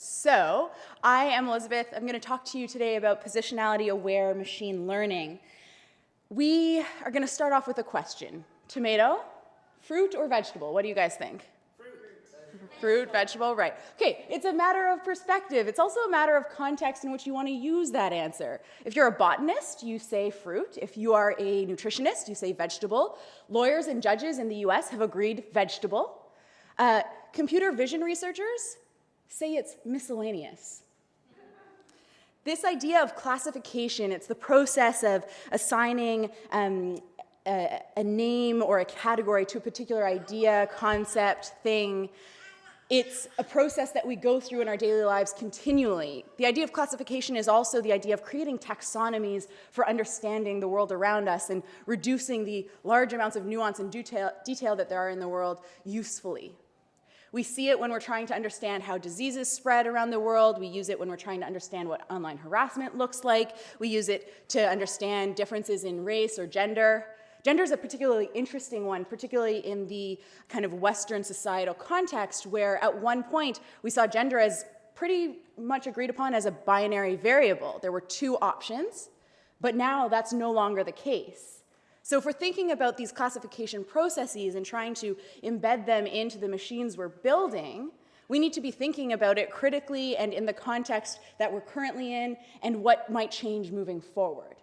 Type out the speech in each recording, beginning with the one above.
So, I am Elizabeth. I'm going to talk to you today about positionality aware machine learning. We are going to start off with a question. Tomato, fruit or vegetable? What do you guys think? Fruit, vegetable, right. Okay, it's a matter of perspective. It's also a matter of context in which you want to use that answer. If you're a botanist, you say fruit. If you are a nutritionist, you say vegetable. Lawyers and judges in the US have agreed vegetable. Uh, computer vision researchers say it's miscellaneous. This idea of classification, it's the process of assigning um, a, a name or a category to a particular idea, concept, thing. It's a process that we go through in our daily lives continually. The idea of classification is also the idea of creating taxonomies for understanding the world around us and reducing the large amounts of nuance and detail, detail that there are in the world usefully. We see it when we're trying to understand how diseases spread around the world. We use it when we're trying to understand what online harassment looks like. We use it to understand differences in race or gender. Gender is a particularly interesting one, particularly in the kind of Western societal context where at one point we saw gender as pretty much agreed upon as a binary variable. There were two options, but now that's no longer the case. So if we're thinking about these classification processes and trying to embed them into the machines we're building, we need to be thinking about it critically and in the context that we're currently in and what might change moving forward.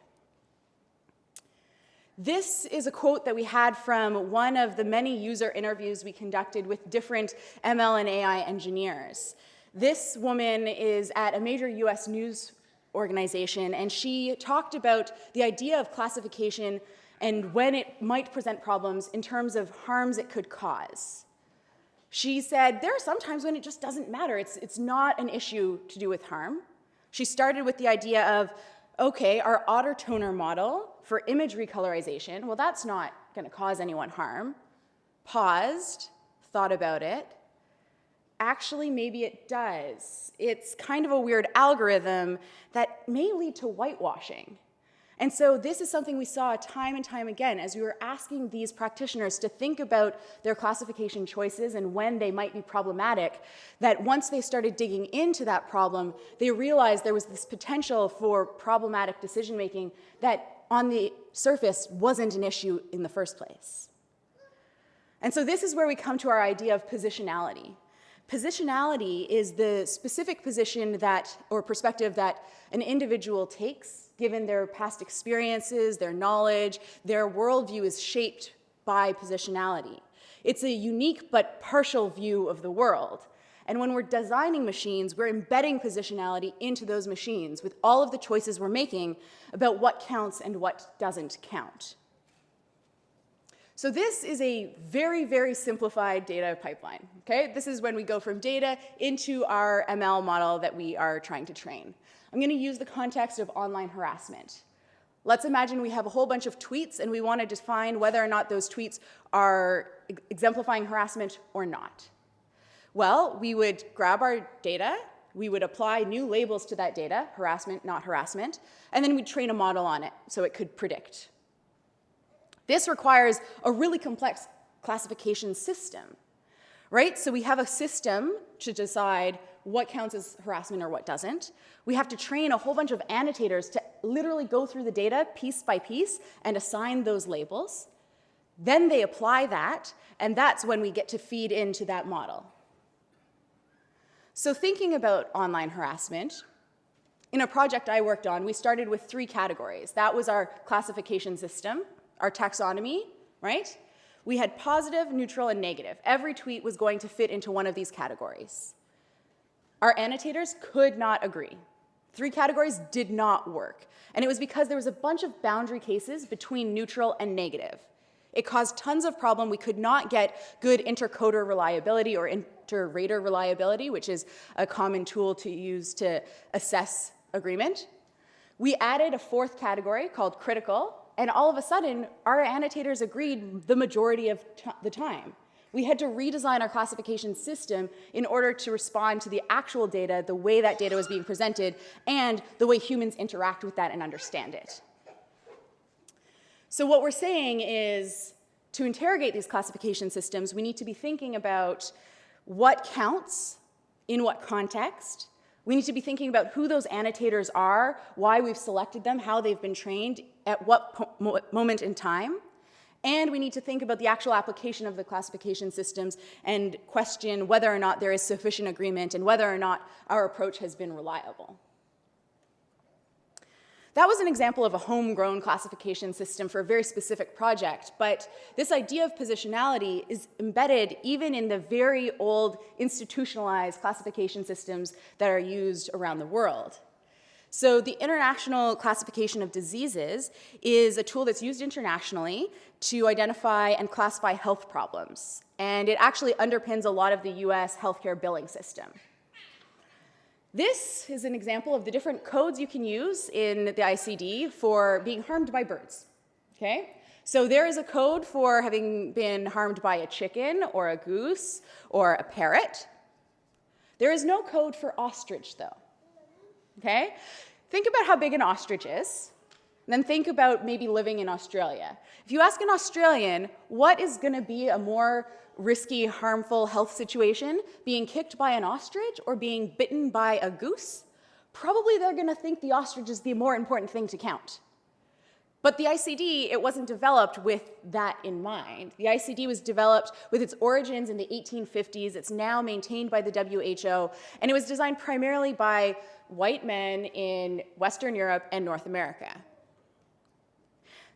This is a quote that we had from one of the many user interviews we conducted with different ML and AI engineers. This woman is at a major US news organization and she talked about the idea of classification and when it might present problems in terms of harms it could cause. She said, there are some times when it just doesn't matter. It's, it's not an issue to do with harm. She started with the idea of, okay, our otter toner model for image recolorization, well, that's not gonna cause anyone harm. Paused, thought about it. Actually, maybe it does. It's kind of a weird algorithm that may lead to whitewashing. And so this is something we saw time and time again as we were asking these practitioners to think about their classification choices and when they might be problematic, that once they started digging into that problem, they realized there was this potential for problematic decision making that on the surface wasn't an issue in the first place. And so this is where we come to our idea of positionality. Positionality is the specific position that, or perspective that an individual takes given their past experiences, their knowledge, their worldview is shaped by positionality. It's a unique but partial view of the world. And when we're designing machines, we're embedding positionality into those machines with all of the choices we're making about what counts and what doesn't count. So this is a very, very simplified data pipeline, okay? This is when we go from data into our ML model that we are trying to train. I'm going to use the context of online harassment. Let's imagine we have a whole bunch of tweets and we want to define whether or not those tweets are exemplifying harassment or not. Well, we would grab our data, we would apply new labels to that data, harassment, not harassment, and then we'd train a model on it so it could predict. This requires a really complex classification system, right? So we have a system to decide what counts as harassment or what doesn't. We have to train a whole bunch of annotators to literally go through the data piece by piece and assign those labels. Then they apply that, and that's when we get to feed into that model. So thinking about online harassment, in a project I worked on, we started with three categories. That was our classification system, our taxonomy, right? We had positive, neutral, and negative. Every tweet was going to fit into one of these categories. Our annotators could not agree. Three categories did not work. And it was because there was a bunch of boundary cases between neutral and negative. It caused tons of problem. We could not get good intercoder reliability or inter-rater reliability, which is a common tool to use to assess agreement. We added a fourth category called critical, and all of a sudden, our annotators agreed the majority of the time we had to redesign our classification system in order to respond to the actual data, the way that data was being presented, and the way humans interact with that and understand it. So what we're saying is, to interrogate these classification systems, we need to be thinking about what counts in what context. We need to be thinking about who those annotators are, why we've selected them, how they've been trained, at what moment in time. And we need to think about the actual application of the classification systems and question whether or not there is sufficient agreement and whether or not our approach has been reliable. That was an example of a homegrown classification system for a very specific project, but this idea of positionality is embedded even in the very old institutionalized classification systems that are used around the world. So the International Classification of Diseases is a tool that's used internationally to identify and classify health problems. And it actually underpins a lot of the US healthcare billing system. This is an example of the different codes you can use in the ICD for being harmed by birds, okay? So there is a code for having been harmed by a chicken or a goose or a parrot. There is no code for ostrich though, okay? Think about how big an ostrich is, then think about maybe living in Australia. If you ask an Australian, what is gonna be a more risky, harmful health situation, being kicked by an ostrich or being bitten by a goose, probably they're gonna think the ostrich is the more important thing to count. But the ICD, it wasn't developed with that in mind. The ICD was developed with its origins in the 1850s. It's now maintained by the WHO, and it was designed primarily by white men in Western Europe and North America.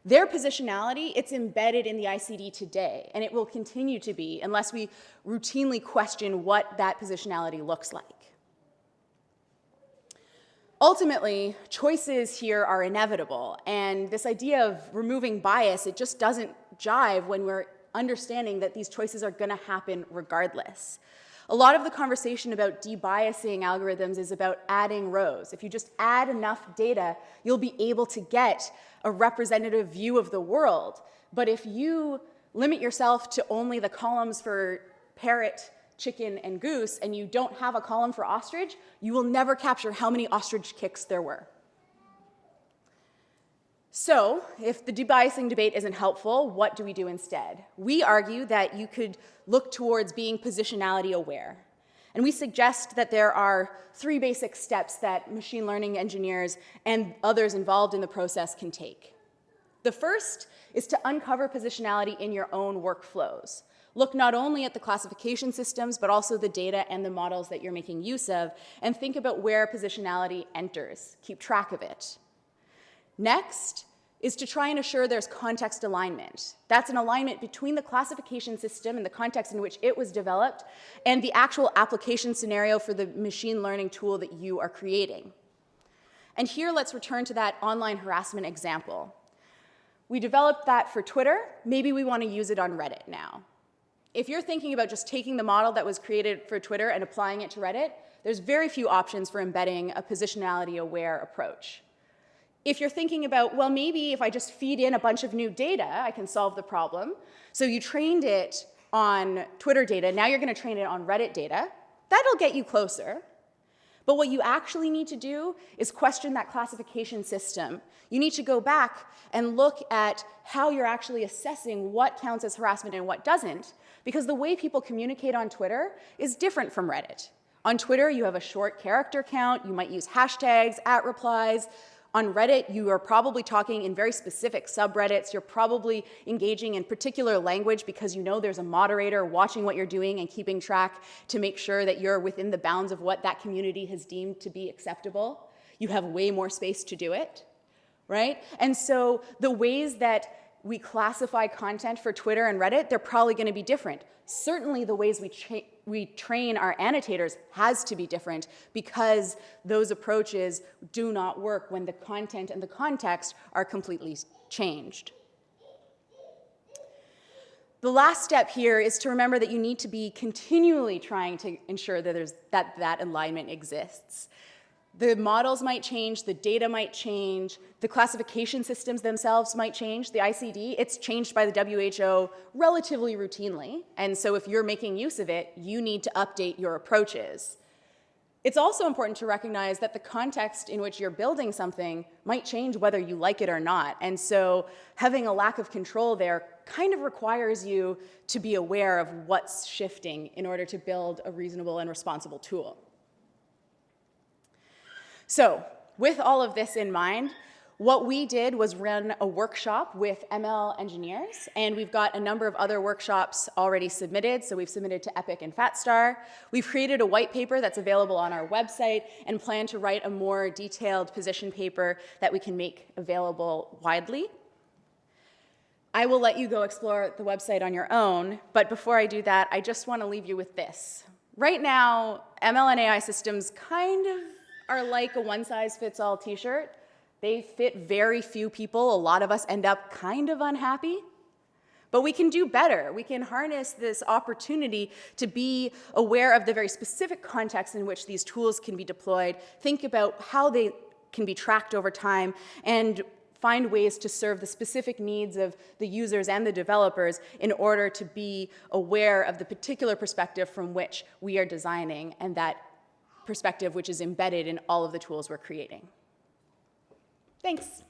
Their positionality, it's embedded in the ICD today, and it will continue to be unless we routinely question what that positionality looks like. Ultimately, choices here are inevitable, and this idea of removing bias, it just doesn't jive when we're understanding that these choices are gonna happen regardless. A lot of the conversation about debiasing algorithms is about adding rows. If you just add enough data, you'll be able to get a representative view of the world. But if you limit yourself to only the columns for parrot, chicken, and goose, and you don't have a column for ostrich, you will never capture how many ostrich kicks there were. So, if the debiasing debate isn't helpful, what do we do instead? We argue that you could look towards being positionality aware. And we suggest that there are three basic steps that machine learning engineers and others involved in the process can take. The first is to uncover positionality in your own workflows. Look not only at the classification systems, but also the data and the models that you're making use of, and think about where positionality enters. Keep track of it. Next is to try and assure there's context alignment. That's an alignment between the classification system and the context in which it was developed and the actual application scenario for the machine learning tool that you are creating. And here let's return to that online harassment example. We developed that for Twitter, maybe we want to use it on Reddit now. If you're thinking about just taking the model that was created for Twitter and applying it to Reddit, there's very few options for embedding a positionality aware approach. If you're thinking about, well, maybe if I just feed in a bunch of new data, I can solve the problem. So you trained it on Twitter data, now you're gonna train it on Reddit data. That'll get you closer. But what you actually need to do is question that classification system. You need to go back and look at how you're actually assessing what counts as harassment and what doesn't, because the way people communicate on Twitter is different from Reddit. On Twitter, you have a short character count, you might use hashtags, at replies, on Reddit, you are probably talking in very specific subreddits. You're probably engaging in particular language because you know there's a moderator watching what you're doing and keeping track to make sure that you're within the bounds of what that community has deemed to be acceptable. You have way more space to do it, right? And so the ways that we classify content for Twitter and Reddit, they're probably going to be different. Certainly the ways we, tra we train our annotators has to be different because those approaches do not work when the content and the context are completely changed. The last step here is to remember that you need to be continually trying to ensure that, there's, that that alignment exists. The models might change, the data might change, the classification systems themselves might change. The ICD, it's changed by the WHO relatively routinely. And so if you're making use of it, you need to update your approaches. It's also important to recognize that the context in which you're building something might change whether you like it or not. And so having a lack of control there kind of requires you to be aware of what's shifting in order to build a reasonable and responsible tool. So with all of this in mind, what we did was run a workshop with ML engineers, and we've got a number of other workshops already submitted. So we've submitted to Epic and Fatstar. We've created a white paper that's available on our website and plan to write a more detailed position paper that we can make available widely. I will let you go explore the website on your own, but before I do that, I just want to leave you with this. Right now, ML and AI systems kind of are like a one-size-fits-all t-shirt. They fit very few people. A lot of us end up kind of unhappy. But we can do better. We can harness this opportunity to be aware of the very specific context in which these tools can be deployed, think about how they can be tracked over time, and find ways to serve the specific needs of the users and the developers in order to be aware of the particular perspective from which we are designing and that perspective which is embedded in all of the tools we're creating. Thanks.